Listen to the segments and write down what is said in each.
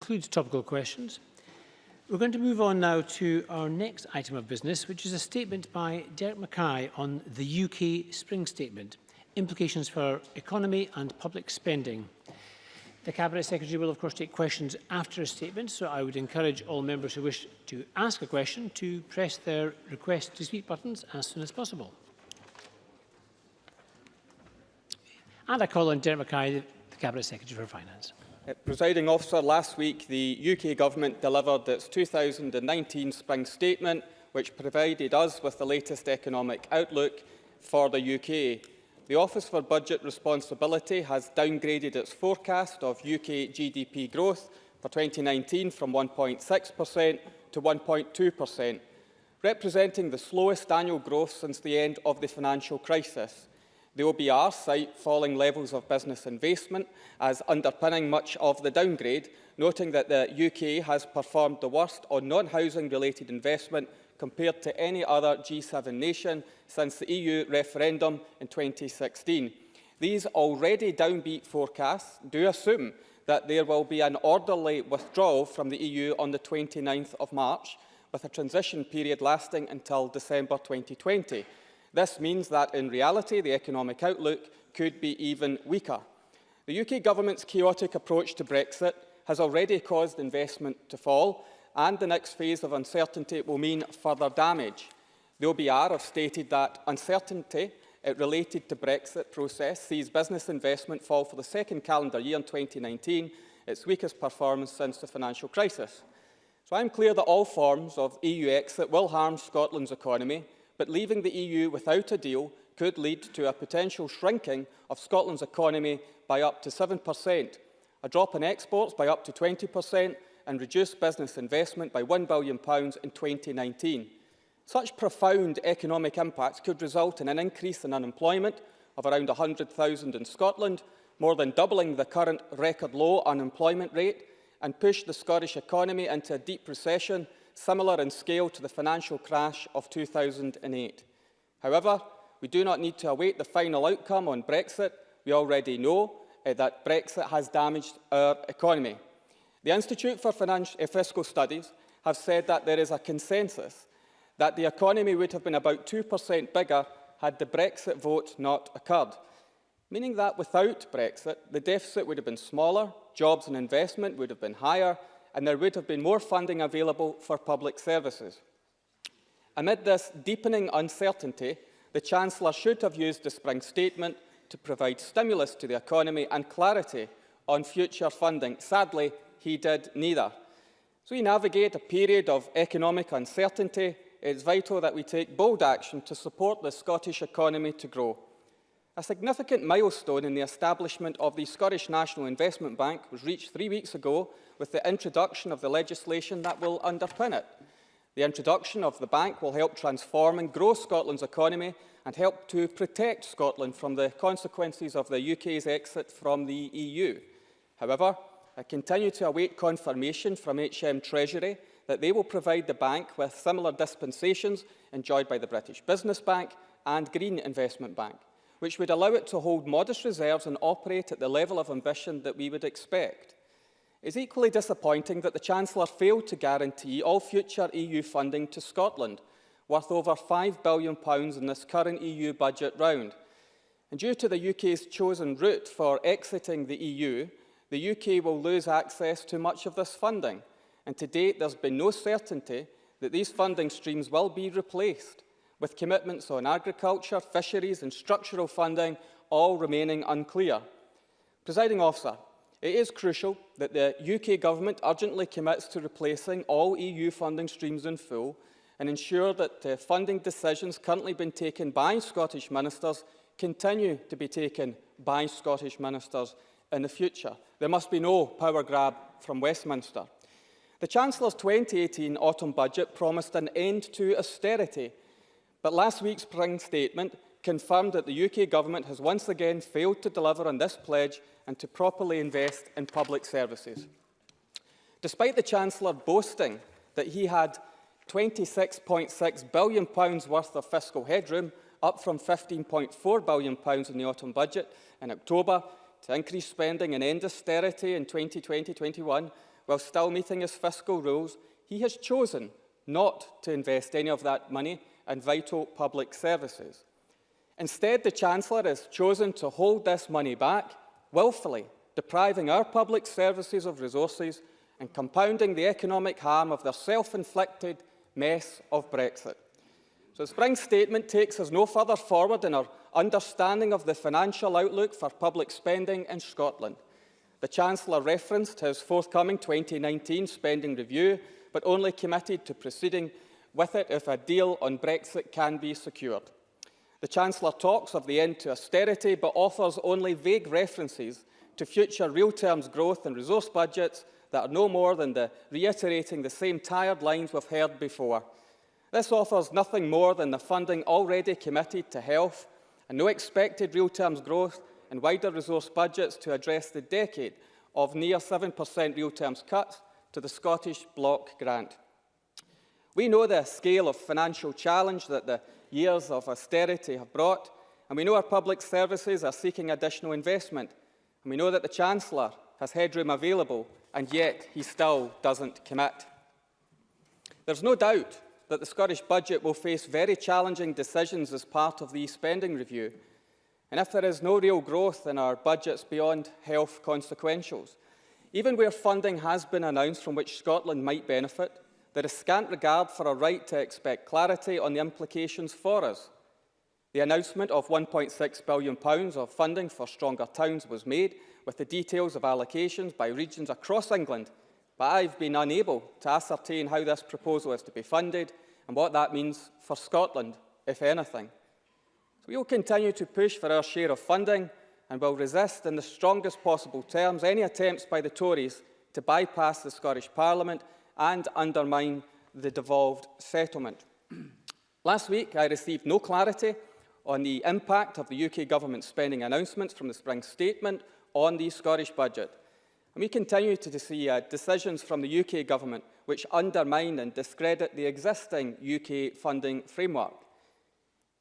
concludes topical questions. We're going to move on now to our next item of business, which is a statement by Derek Mackay on the UK Spring Statement, implications for economy and public spending. The Cabinet Secretary will of course take questions after a statement, so I would encourage all members who wish to ask a question to press their request to speak buttons as soon as possible. And I call on Derek Mackay, the Cabinet Secretary for Finance. Presiding officer, last week the UK Government delivered its 2019 Spring Statement, which provided us with the latest economic outlook for the UK. The Office for Budget Responsibility has downgraded its forecast of UK GDP growth for 2019 from 1.6% to 1.2%, representing the slowest annual growth since the end of the financial crisis. The OBR cite falling levels of business investment as underpinning much of the downgrade, noting that the UK has performed the worst on non-housing related investment compared to any other G7 nation since the EU referendum in 2016. These already downbeat forecasts do assume that there will be an orderly withdrawal from the EU on the 29th of March, with a transition period lasting until December 2020. This means that in reality the economic outlook could be even weaker. The UK government's chaotic approach to Brexit has already caused investment to fall and the next phase of uncertainty will mean further damage. The OBR have stated that uncertainty eh, related to Brexit process sees business investment fall for the second calendar year in 2019, its weakest performance since the financial crisis. So I'm clear that all forms of EU exit will harm Scotland's economy but leaving the EU without a deal could lead to a potential shrinking of Scotland's economy by up to 7%, a drop in exports by up to 20% and reduced business investment by £1 billion in 2019. Such profound economic impacts could result in an increase in unemployment of around 100,000 in Scotland, more than doubling the current record low unemployment rate, and push the Scottish economy into a deep recession similar in scale to the financial crash of 2008. However, we do not need to await the final outcome on Brexit. We already know uh, that Brexit has damaged our economy. The Institute for Financial, uh, Fiscal Studies have said that there is a consensus that the economy would have been about 2% bigger had the Brexit vote not occurred, meaning that without Brexit, the deficit would have been smaller, jobs and investment would have been higher, and there would have been more funding available for public services. Amid this deepening uncertainty, the Chancellor should have used the Spring Statement to provide stimulus to the economy and clarity on future funding. Sadly, he did neither. As we navigate a period of economic uncertainty, it is vital that we take bold action to support the Scottish economy to grow. A significant milestone in the establishment of the Scottish National Investment Bank was reached three weeks ago with the introduction of the legislation that will underpin it. The introduction of the bank will help transform and grow Scotland's economy and help to protect Scotland from the consequences of the UK's exit from the EU. However, I continue to await confirmation from HM Treasury that they will provide the bank with similar dispensations enjoyed by the British Business Bank and Green Investment Bank which would allow it to hold modest reserves and operate at the level of ambition that we would expect. It is equally disappointing that the Chancellor failed to guarantee all future EU funding to Scotland, worth over £5 billion in this current EU budget round. And due to the UK's chosen route for exiting the EU, the UK will lose access to much of this funding. And to date, there's been no certainty that these funding streams will be replaced with commitments on agriculture, fisheries and structural funding all remaining unclear. Presiding officer, it is crucial that the UK Government urgently commits to replacing all EU funding streams in full and ensure that the funding decisions currently being taken by Scottish ministers continue to be taken by Scottish ministers in the future. There must be no power grab from Westminster. The Chancellor's 2018 autumn budget promised an end to austerity But last week's spring statement confirmed that the UK Government has once again failed to deliver on this pledge and to properly invest in public services. Despite the Chancellor boasting that he had £26.6 billion worth of fiscal headroom, up from £15.4 billion in the autumn budget in October, to increase spending and end austerity in 2020-21, while still meeting his fiscal rules, he has chosen not to invest any of that money in vital public services. Instead, the Chancellor has chosen to hold this money back, willfully depriving our public services of resources and compounding the economic harm of their self-inflicted mess of Brexit. So the Spring Statement takes us no further forward in our understanding of the financial outlook for public spending in Scotland. The Chancellor referenced his forthcoming 2019 spending review, but only committed to proceeding with it if a deal on Brexit can be secured. The Chancellor talks of the end to austerity, but offers only vague references to future real terms growth and resource budgets that are no more than the reiterating the same tired lines we've heard before. This offers nothing more than the funding already committed to health and no expected real terms growth and wider resource budgets to address the decade of near 7% real terms cuts to the Scottish Block Grant. We know the scale of financial challenge that the years of austerity have brought, and we know our public services are seeking additional investment, and we know that the Chancellor has headroom available, and yet he still doesn't commit. There's no doubt that the Scottish Budget will face very challenging decisions as part of the spending review. And if there is no real growth in our budgets beyond health consequentials, even where funding has been announced from which Scotland might benefit, there is scant regard for a right to expect clarity on the implications for us. The announcement of £1.6 billion of funding for Stronger Towns was made with the details of allocations by regions across England but I've been unable to ascertain how this proposal is to be funded and what that means for Scotland, if anything. So we will continue to push for our share of funding and will resist in the strongest possible terms any attempts by the Tories to bypass the Scottish Parliament and undermine the devolved settlement. Last week, I received no clarity on the impact of the UK Government spending announcements from the Spring Statement on the Scottish Budget. And we continue to see uh, decisions from the UK Government which undermine and discredit the existing UK funding framework.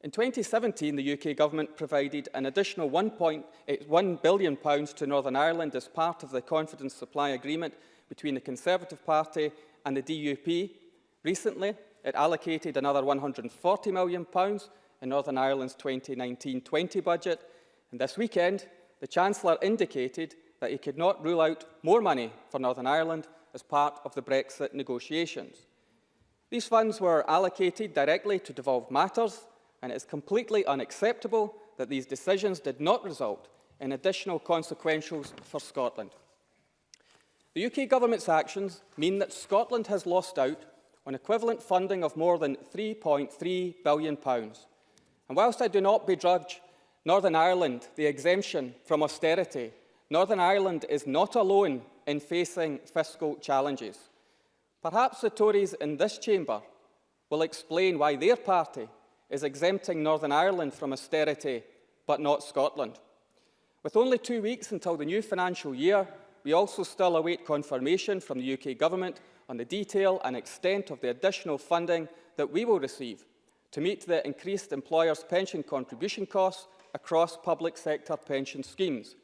In 2017, the UK Government provided an additional £1 billion to Northern Ireland as part of the confidence supply agreement between the Conservative Party and the DUP. Recently, it allocated another £140 million in Northern Ireland's 2019-20 budget. And this weekend, the Chancellor indicated that he could not rule out more money for Northern Ireland as part of the Brexit negotiations. These funds were allocated directly to devolved matters, and it is completely unacceptable that these decisions did not result in additional consequentials for Scotland. The UK Government's actions mean that Scotland has lost out on equivalent funding of more than £3.3 billion. And whilst I do not begrudge Northern Ireland the exemption from austerity Northern Ireland is not alone in facing fiscal challenges. Perhaps the Tories in this chamber will explain why their party is exempting Northern Ireland from austerity, but not Scotland. With only two weeks until the new financial year, we also still await confirmation from the UK Government on the detail and extent of the additional funding that we will receive to meet the increased employers' pension contribution costs across public sector pension schemes.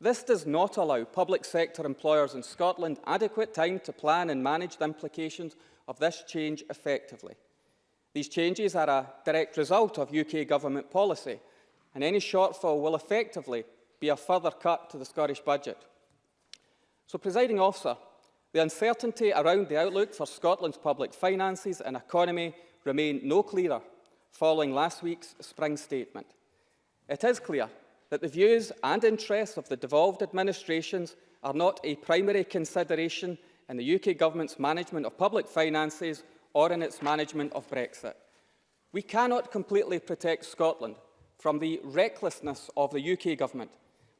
This does not allow public sector employers in Scotland adequate time to plan and manage the implications of this change effectively. These changes are a direct result of UK government policy, and any shortfall will effectively be a further cut to the Scottish budget. So, presiding officer, the uncertainty around the outlook for Scotland's public finances and economy remain no clearer following last week's spring statement. It is clear that the views and interests of the devolved administrations are not a primary consideration in the UK Government's management of public finances or in its management of Brexit. We cannot completely protect Scotland from the recklessness of the UK Government,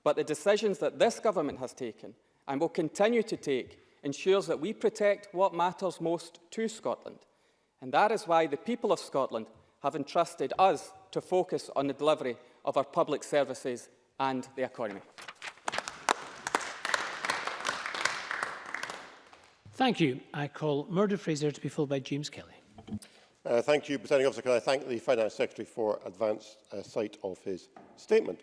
but the decisions that this Government has taken and will continue to take ensures that we protect what matters most to Scotland. And that is why the people of Scotland have entrusted us to focus on the delivery of our public services and the economy. Thank you. I call Murdo Fraser to be followed by James Kelly. Uh, thank you, Presiding Officer. Can I thank the Finance Secretary for advance uh, sight of his statement?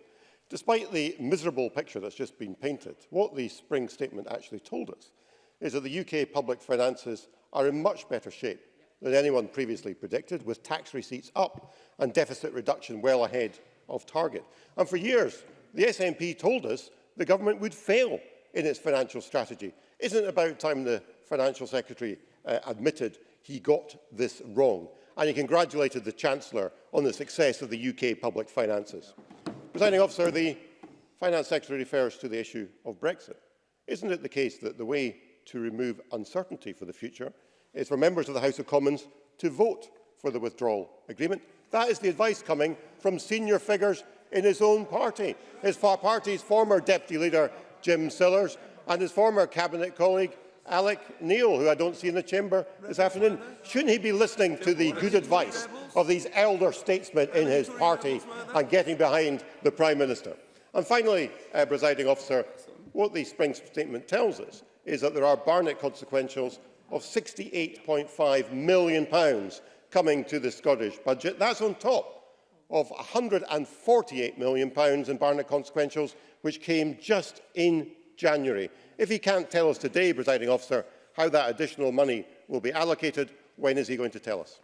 Despite the miserable picture that's just been painted, what the spring statement actually told us is that the UK public finances are in much better shape than anyone previously predicted, with tax receipts up and deficit reduction well ahead of target. And for years, the SNP told us the government would fail in its financial strategy. Isn't it about time the Financial Secretary uh, admitted he got this wrong? And he congratulated the Chancellor on the success of the UK public finances. Presiding officer, the Finance Secretary refers to the issue of Brexit. Isn't it the case that the way to remove uncertainty for the future is for members of the House of Commons to vote for the withdrawal agreement? That is the advice coming from senior figures in his own party. His party's former deputy leader, Jim Sillars, and his former cabinet colleague, Alec Neil, who I don't see in the chamber this afternoon. Shouldn't he be listening to the good advice of these elder statesmen in his party and getting behind the Prime Minister? And finally, uh, presiding officer, what the Spring Statement tells us is that there are Barnett consequentials of £68.5 million pounds coming to the Scottish budget. That's on top of £148 million pounds in Barnett consequentials, which came just in January. If he can't tell us today, presiding officer, how that additional money will be allocated, when is he going to tell us?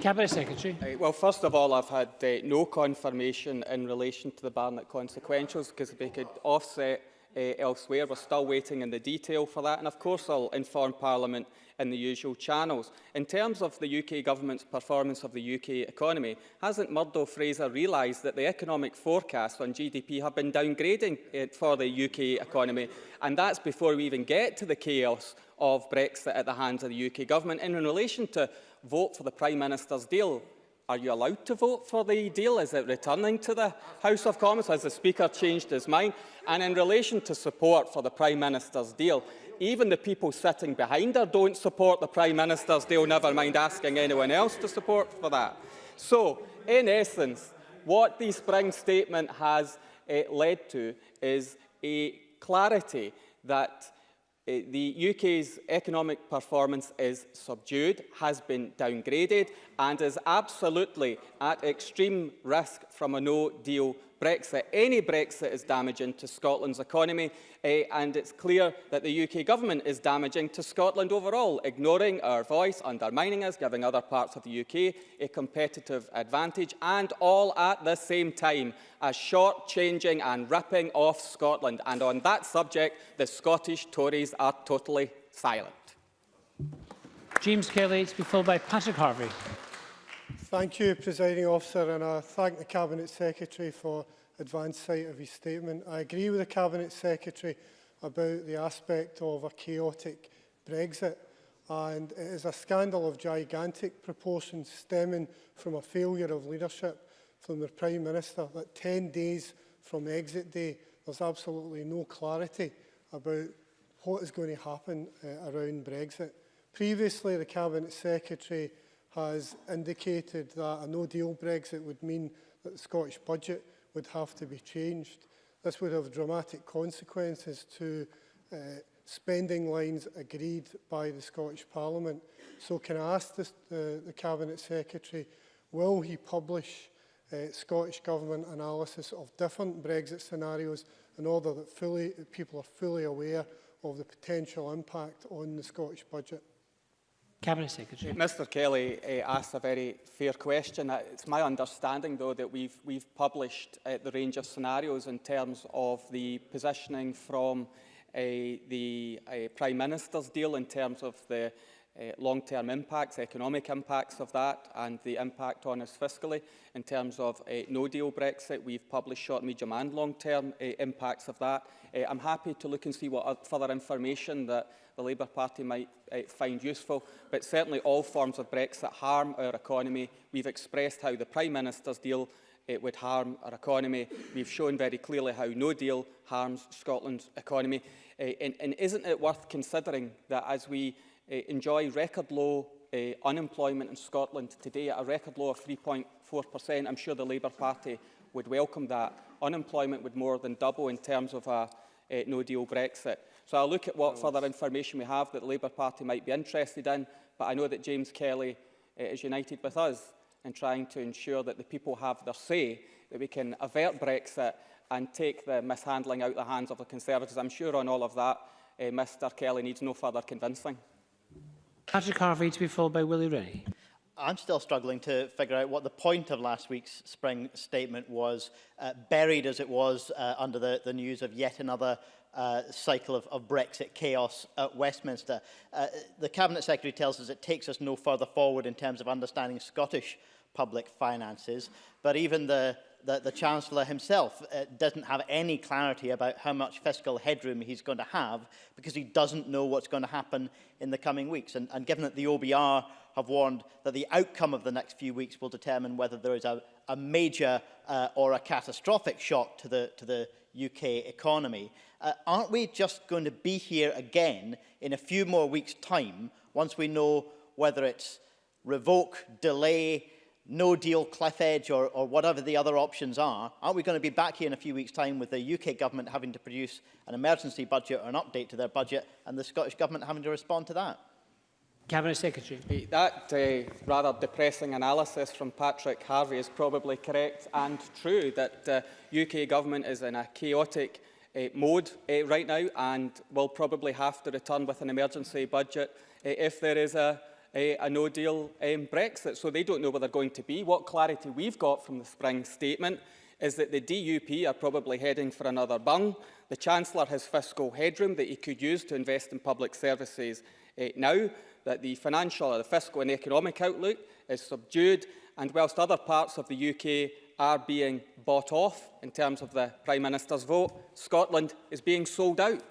Cabinet Secretary. Uh, well, first of all, I've had uh, no confirmation in relation to the Barnett consequentials because if they could offset uh, elsewhere, we're still waiting in the detail for that. And of course, I'll inform Parliament in the usual channels. In terms of the UK Government's performance of the UK economy, hasn't Murdo Fraser realised that the economic forecasts on GDP have been downgrading uh, for the UK economy? And that's before we even get to the chaos of Brexit at the hands of the UK Government. And in relation to vote for the Prime Minister's deal, are you allowed to vote for the deal? Is it returning to the House of Commons? Has the Speaker changed his mind? And in relation to support for the Prime Minister's deal, even the people sitting behind her don't support the Prime Minister's deal, never mind asking anyone else to support for that. So, in essence, what the Spring Statement has uh, led to is a clarity that uh, the UK's economic performance is subdued, has been downgraded and is absolutely at extreme risk from a no-deal Brexit. Any Brexit is damaging to Scotland's economy uh, and it's clear that the UK government is damaging to Scotland overall, ignoring our voice, undermining us, giving other parts of the UK a competitive advantage and all at the same time as short-changing and ripping off Scotland. And on that subject, the Scottish Tories are totally silent. James Kelly to be followed by Patrick Harvie. Thank you, Presiding Officer, and I thank the Cabinet Secretary for advance sight of his statement. I agree with the Cabinet Secretary about the aspect of a chaotic Brexit, and it is a scandal of gigantic proportions stemming from a failure of leadership from the Prime Minister that 10 days from exit day, there's absolutely no clarity about what is going to happen uh, around Brexit. Previously, the Cabinet Secretary has indicated that a no-deal Brexit would mean that the Scottish budget would have to be changed. This would have dramatic consequences to uh, spending lines agreed by the Scottish Parliament. So can I ask this, uh, the Cabinet Secretary, will he publish uh, Scottish Government analysis of different Brexit scenarios in order that fully, people are fully aware of the potential impact on the Scottish budget? Cabinet Secretary. Mr Kelly uh, asked a very fair question. Uh, it's my understanding, though, that we've, we've published uh, the range of scenarios in terms of the positioning from uh, the uh, Prime Minister's deal in terms of the uh, long-term impacts, economic impacts of that and the impact on us fiscally. In terms of uh, no-deal Brexit, we've published short, medium and long-term uh, impacts of that. Uh, I'm happy to look and see what further information that the Labour Party might uh, find useful, but certainly all forms of Brexit harm our economy. We've expressed how the Prime Minister's deal it would harm our economy. We've shown very clearly how no deal harms Scotland's economy. Uh, and, and isn't it worth considering that as we uh, enjoy record low uh, unemployment in Scotland today at a record low of 3.4%, I'm sure the Labour Party would welcome that. Unemployment would more than double in terms of a uh, no-deal Brexit. So I'll look at what further information we have that the Labour Party might be interested in, but I know that James Kelly uh, is united with us in trying to ensure that the people have their say, that we can avert Brexit and take the mishandling out of the hands of the Conservatives. I'm sure on all of that uh, Mr Kelly needs no further convincing. Patrick Harvey to be followed by Willie Rennie. I'm still struggling to figure out what the point of last week's spring statement was, uh, buried as it was uh, under the, the news of yet another uh, cycle of, of Brexit chaos at Westminster. Uh, the Cabinet Secretary tells us it takes us no further forward in terms of understanding Scottish public finances, but even the that the Chancellor himself uh, doesn't have any clarity about how much fiscal headroom he's going to have because he doesn't know what's going to happen in the coming weeks. And, and given that the OBR have warned that the outcome of the next few weeks will determine whether there is a, a major uh, or a catastrophic shock to the, to the UK economy, uh, aren't we just going to be here again in a few more weeks' time once we know whether it's revoke, delay, no deal cliff edge or, or whatever the other options are, aren't we going to be back here in a few weeks' time with the UK government having to produce an emergency budget or an update to their budget and the Scottish government having to respond to that? Cabinet Secretary. That uh, rather depressing analysis from Patrick Harvie is probably correct and true that uh, UK government is in a chaotic uh, mode uh, right now and will probably have to return with an emergency budget uh, if there is a, a, a no-deal um, Brexit. So they don't know where they're going to be. What clarity we've got from the spring statement is that the DUP are probably heading for another bung. The Chancellor has fiscal headroom that he could use to invest in public services uh, now that the financial, or the fiscal and economic outlook is subdued, and whilst other parts of the UK are being bought off in terms of the Prime Minister's vote, Scotland is being sold out.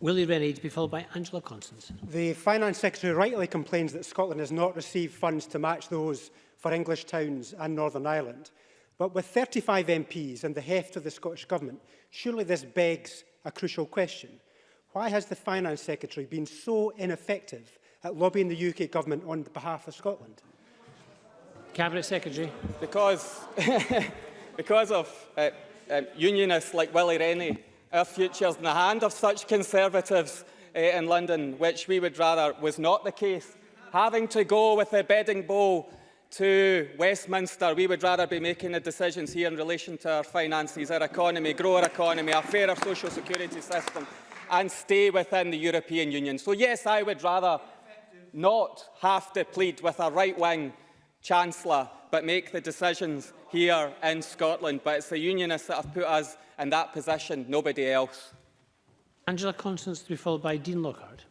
Willie Rennie to be followed by Angela Constance. The Finance Secretary rightly complains that Scotland has not received funds to match those for English towns and Northern Ireland. But with 35 MPs and the heft of the Scottish Government, surely this begs a crucial question. Why has the Finance Secretary been so ineffective at lobbying the UK Government on behalf of Scotland? Cabinet Secretary. Because, because of uh, um, unionists like Willie Rennie our future's in the hand of such Conservatives uh, in London, which we would rather was not the case. Having to go with the bedding bowl to Westminster, we would rather be making the decisions here in relation to our finances, our economy, grow our economy, a fairer social security system, and stay within the European Union. So yes, I would rather not have to plead with a right-wing Chancellor, but make the decisions here in Scotland. But it's the Unionists that have put us and that position, nobody else. Angela Constance to be followed by Dean Lockhart.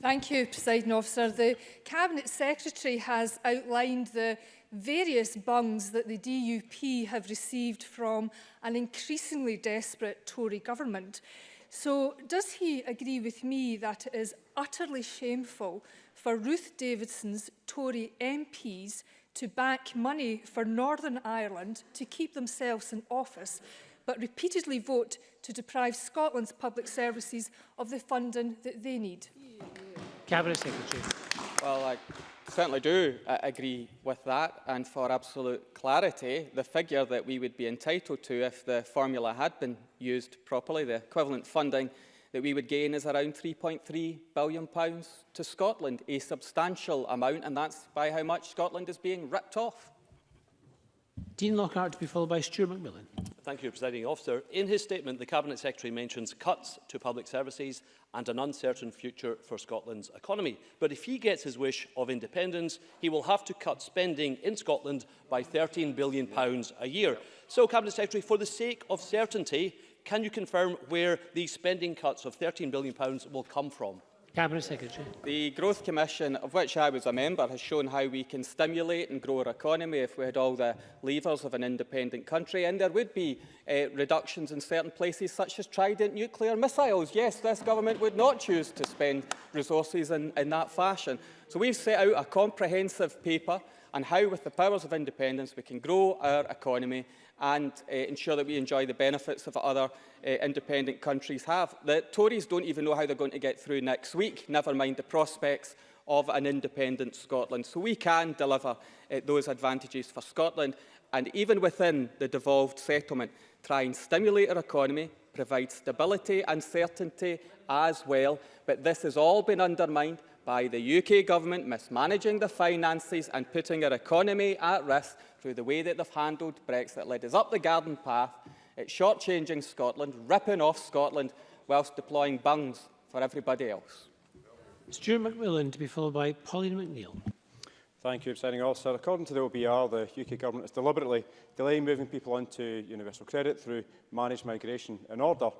Thank you, President Officer. The Cabinet Secretary has outlined the various bungs that the DUP have received from an increasingly desperate Tory government. So does he agree with me that it is utterly shameful for Ruth Davidson's Tory MPs to back money for Northern Ireland to keep themselves in office but repeatedly vote to deprive Scotland's public services of the funding that they need? Cabinet Secretary. Well, I certainly do uh, agree with that. And for absolute clarity, the figure that we would be entitled to if the formula had been used properly, the equivalent funding that we would gain is around £3.3 billion pounds to Scotland, a substantial amount, and that's by how much Scotland is being ripped off. Dean Lockhart to be followed by Stuart McMillan. Thank you, Presiding Officer. In his statement, the Cabinet Secretary mentions cuts to public services and an uncertain future for Scotland's economy. But if he gets his wish of independence, he will have to cut spending in Scotland by £13 billion a year. So, Cabinet Secretary, for the sake of certainty, can you confirm where these spending cuts of £13 billion will come from? Cabinet Secretary. The Growth Commission, of which I was a member, has shown how we can stimulate and grow our economy if we had all the levers of an independent country. And there would be uh, reductions in certain places, such as Trident nuclear missiles. Yes, this government would not choose to spend resources in, in that fashion. So we've set out a comprehensive paper on how, with the powers of independence, we can grow our economy and uh, ensure that we enjoy the benefits of other uh, independent countries have. The Tories don't even know how they're going to get through next week, never mind the prospects of an independent Scotland. So we can deliver uh, those advantages for Scotland and even within the devolved settlement, try and stimulate our economy, provide stability and certainty as well. But this has all been undermined by the UK government mismanaging the finances and putting our economy at risk through the way that they've handled Brexit, led us up the garden path, it's shortchanging Scotland, ripping off Scotland whilst deploying bungs for everybody else. Stuart McMillan to be followed by Pauline McNeill. Thank you, Presiding Officer. According to the OBR, the UK Government is deliberately delaying moving people onto universal credit through managed migration in order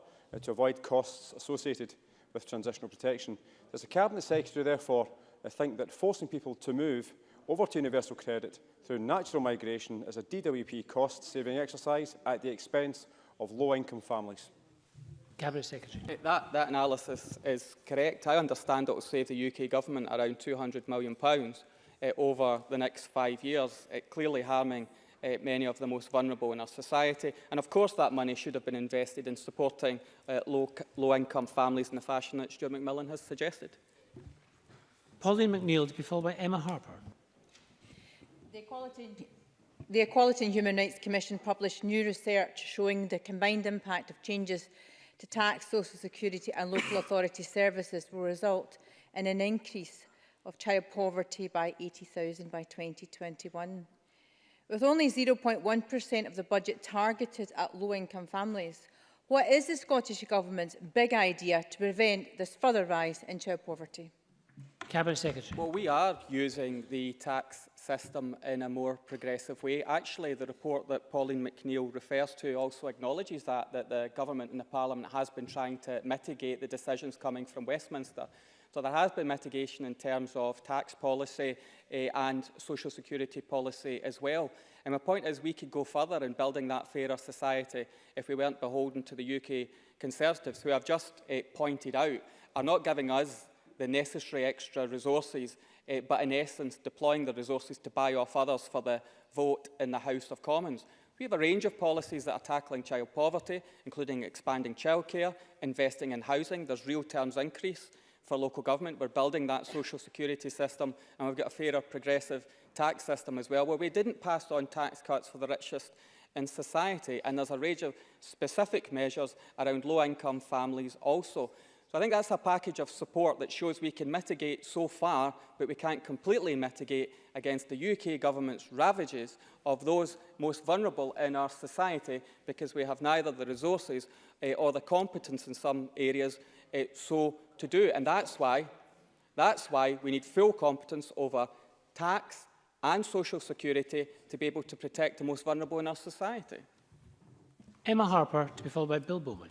to avoid costs associated with transitional protection. Does the Cabinet Secretary, therefore, think that forcing people to move over to universal credit through natural migration is a DWP cost-saving exercise at the expense of low-income families? Cabinet Secretary. That, that analysis is correct. I understand it will save the UK government around £200 million uh, over the next five years, it clearly harming uh, many of the most vulnerable in our society. And of course that money should have been invested in supporting uh, low-income low families in the fashion that Stuart McMillan has suggested. Pauline McNeill to be followed by Emma Harper. The Equality, the Equality and Human Rights Commission published new research showing the combined impact of changes to tax, social security and local authority services will result in an increase of child poverty by 80,000 by 2021. With only 0.1% of the budget targeted at low-income families, what is the Scottish Government's big idea to prevent this further rise in child poverty? Cabinet Secretary. Well, we are using the tax system in a more progressive way. Actually, the report that Pauline McNeill refers to also acknowledges that, that the government and the Parliament has been trying to mitigate the decisions coming from Westminster. So there has been mitigation in terms of tax policy uh, and social security policy as well. And my point is we could go further in building that fairer society if we weren't beholden to the UK Conservatives, who I've just uh, pointed out are not giving us the necessary extra resources, uh, but in essence deploying the resources to buy off others for the vote in the House of Commons. We have a range of policies that are tackling child poverty, including expanding childcare, investing in housing. There's real terms increase for local government. We're building that social security system, and we've got a fairer progressive tax system as well, where we didn't pass on tax cuts for the richest in society. And there's a range of specific measures around low-income families also. So I think that's a package of support that shows we can mitigate so far, but we can't completely mitigate against the UK government's ravages of those most vulnerable in our society because we have neither the resources uh, or the competence in some areas uh, so to do. And that's why, that's why we need full competence over tax and social security to be able to protect the most vulnerable in our society. Emma Harper, to be followed by Bill Bowman.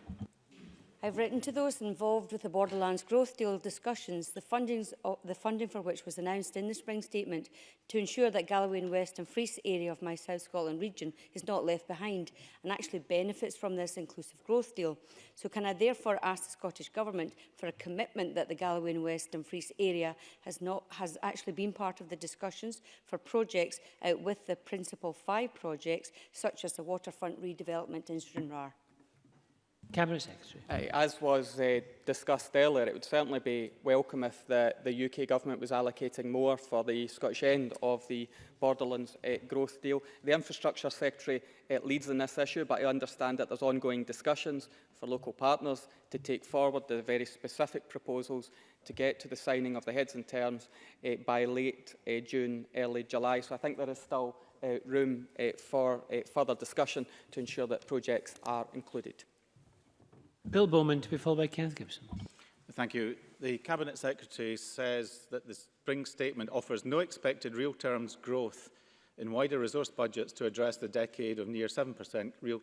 I've written to those involved with the Borderlands Growth Deal discussions, the, fundings, the funding for which was announced in the spring statement to ensure that Galloway and West and Frees area of my South Scotland region is not left behind and actually benefits from this inclusive growth deal. So can I therefore ask the Scottish Government for a commitment that the Galloway and West and Frees area has, not, has actually been part of the discussions for projects out with the Principal 5 projects, such as the waterfront redevelopment in Stranraer? Cabinet Secretary. Uh, As was uh, discussed earlier, it would certainly be welcome if the, the UK Government was allocating more for the Scottish end of the Borderlands uh, growth deal. The Infrastructure Secretary uh, leads in this issue, but I understand that there's ongoing discussions for local partners to take forward the very specific proposals to get to the signing of the heads and terms uh, by late uh, June, early July. So I think there is still uh, room uh, for uh, further discussion to ensure that projects are included. Bill Bowman to be followed by Kenneth Gibson. Thank you. The Cabinet Secretary says that the Spring Statement offers no expected real terms growth in wider resource budgets to address the decade of near 7% real,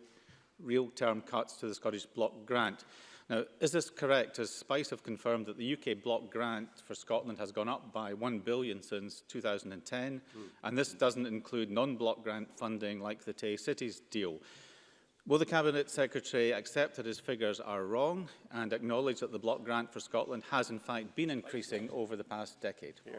real term cuts to the Scottish Block Grant. Now, is this correct, as SPICe have confirmed that the UK Block Grant for Scotland has gone up by 1 billion since 2010, mm. and this doesn't include non-block grant funding like the Tay Cities deal. Will the Cabinet Secretary accept that his figures are wrong and acknowledge that the block grant for Scotland has in fact been increasing over the past decade? Yeah.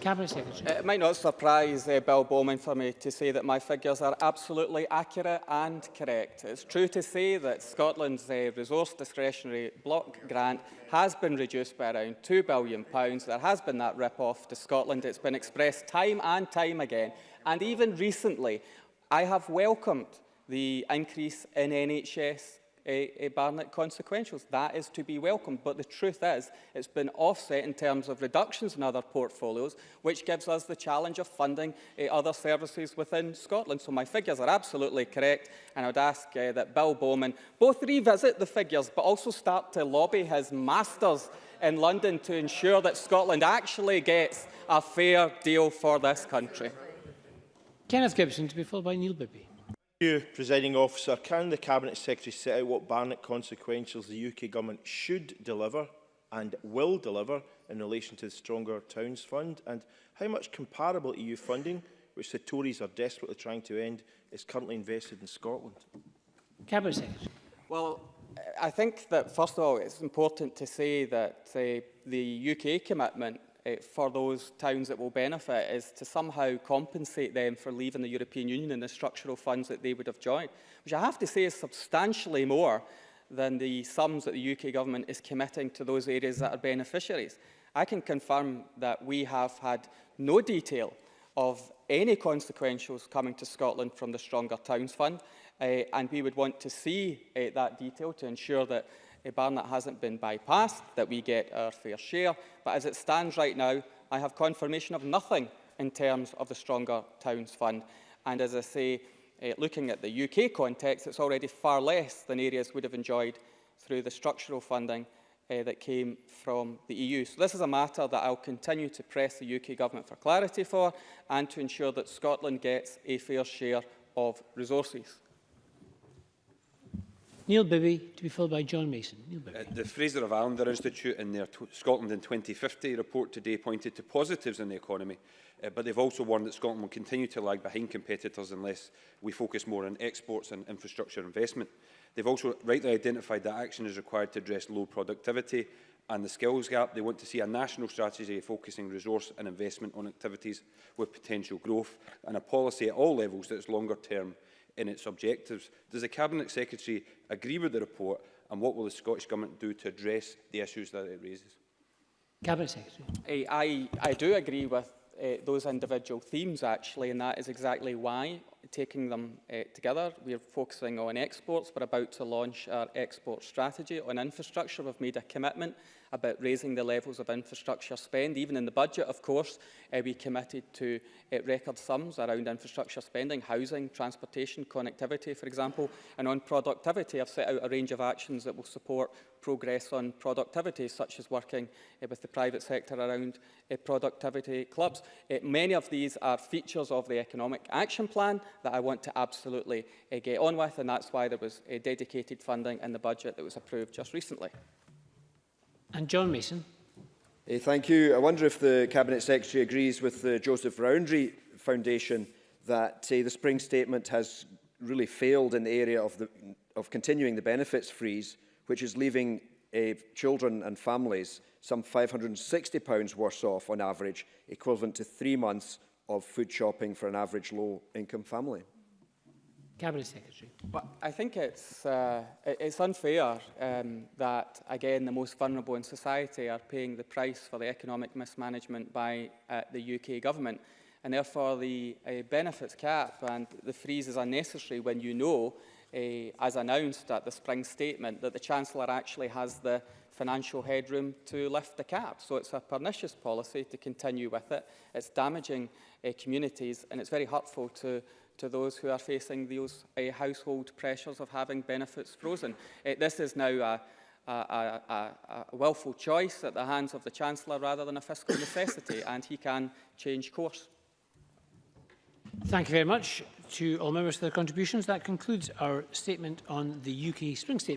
Cabinet Secretary. It might not surprise uh, Bill Bowman for me to say that my figures are absolutely accurate and correct. It's true to say that Scotland's uh, resource discretionary block grant has been reduced by around £2 billion. There has been that rip-off to Scotland. It's been expressed time and time again. And even recently, I have welcomed the increase in NHS a, a Barnett consequentials. That is to be welcomed. But the truth is, it's been offset in terms of reductions in other portfolios, which gives us the challenge of funding uh, other services within Scotland. So my figures are absolutely correct, and I would ask uh, that Bill Bowman both revisit the figures, but also start to lobby his masters in London to ensure that Scotland actually gets a fair deal for this country. Kenneth Gibson to be followed by Neil Bibby. you, Presiding Officer. Can the Cabinet Secretary set out what Barnett consequentials the UK Government should deliver and will deliver in relation to the Stronger Towns Fund? And how much comparable EU funding, which the Tories are desperately trying to end, is currently invested in Scotland? Cabinet Secretary. Well, I think that, first of all, it's important to say that uh, the UK commitment uh, for those towns that will benefit is to somehow compensate them for leaving the European Union and the structural funds that they would have joined, which I have to say is substantially more than the sums that the UK government is committing to those areas that are beneficiaries. I can confirm that we have had no detail of any consequentials coming to Scotland from the Stronger Towns Fund, uh, and we would want to see uh, that detail to ensure that uh, Barnett hasn't been bypassed, that we get our fair share. But as it stands right now, I have confirmation of nothing in terms of the Stronger Towns Fund. And as I say, uh, looking at the UK context, it's already far less than areas would have enjoyed through the structural funding uh, that came from the EU. So this is a matter that I'll continue to press the UK Government for clarity for and to ensure that Scotland gets a fair share of resources. Neil Bibby, to be followed by John Mason. Neil Bibby. Uh, the Fraser of Allender Institute in their Scotland in 2050 report today pointed to positives in the economy, uh, but they've also warned that Scotland will continue to lag behind competitors unless we focus more on exports and infrastructure investment. They've also rightly identified that action is required to address low productivity and the skills gap. They want to see a national strategy focusing resource and investment on activities with potential growth and a policy at all levels that is longer term in its objectives. Does the Cabinet Secretary agree with the report and what will the Scottish Government do to address the issues that it raises? Cabinet Secretary. Eh, I, I do agree with uh, those individual themes actually and that is exactly why taking them uh, together we're focusing on exports we're about to launch our export strategy on infrastructure we've made a commitment about raising the levels of infrastructure spend. Even in the budget, of course, uh, we committed to uh, record sums around infrastructure spending, housing, transportation, connectivity, for example. And on productivity, I've set out a range of actions that will support progress on productivity, such as working uh, with the private sector around uh, productivity clubs. Uh, many of these are features of the Economic Action Plan that I want to absolutely uh, get on with, and that's why there was uh, dedicated funding in the budget that was approved just recently. And John Mason. Uh, thank you. I wonder if the Cabinet Secretary agrees with the Joseph Rowntree Foundation that uh, the spring statement has really failed in the area of, the, of continuing the benefits freeze, which is leaving uh, children and families some £560 worse off on average, equivalent to three months of food shopping for an average low-income family? Cabinet Secretary. But I think it's, uh, it's unfair um, that, again, the most vulnerable in society are paying the price for the economic mismanagement by uh, the UK government. And therefore, the uh, benefits cap and the freeze is unnecessary when you know, uh, as announced at the spring statement, that the Chancellor actually has the financial headroom to lift the cap. So it's a pernicious policy to continue with it. It's damaging uh, communities and it's very hurtful to to those who are facing those uh, household pressures of having benefits frozen. Uh, this is now a, a, a, a willful choice at the hands of the Chancellor rather than a fiscal necessity, and he can change course. Thank you very much to all members for their contributions. That concludes our statement on the UK Spring Statement.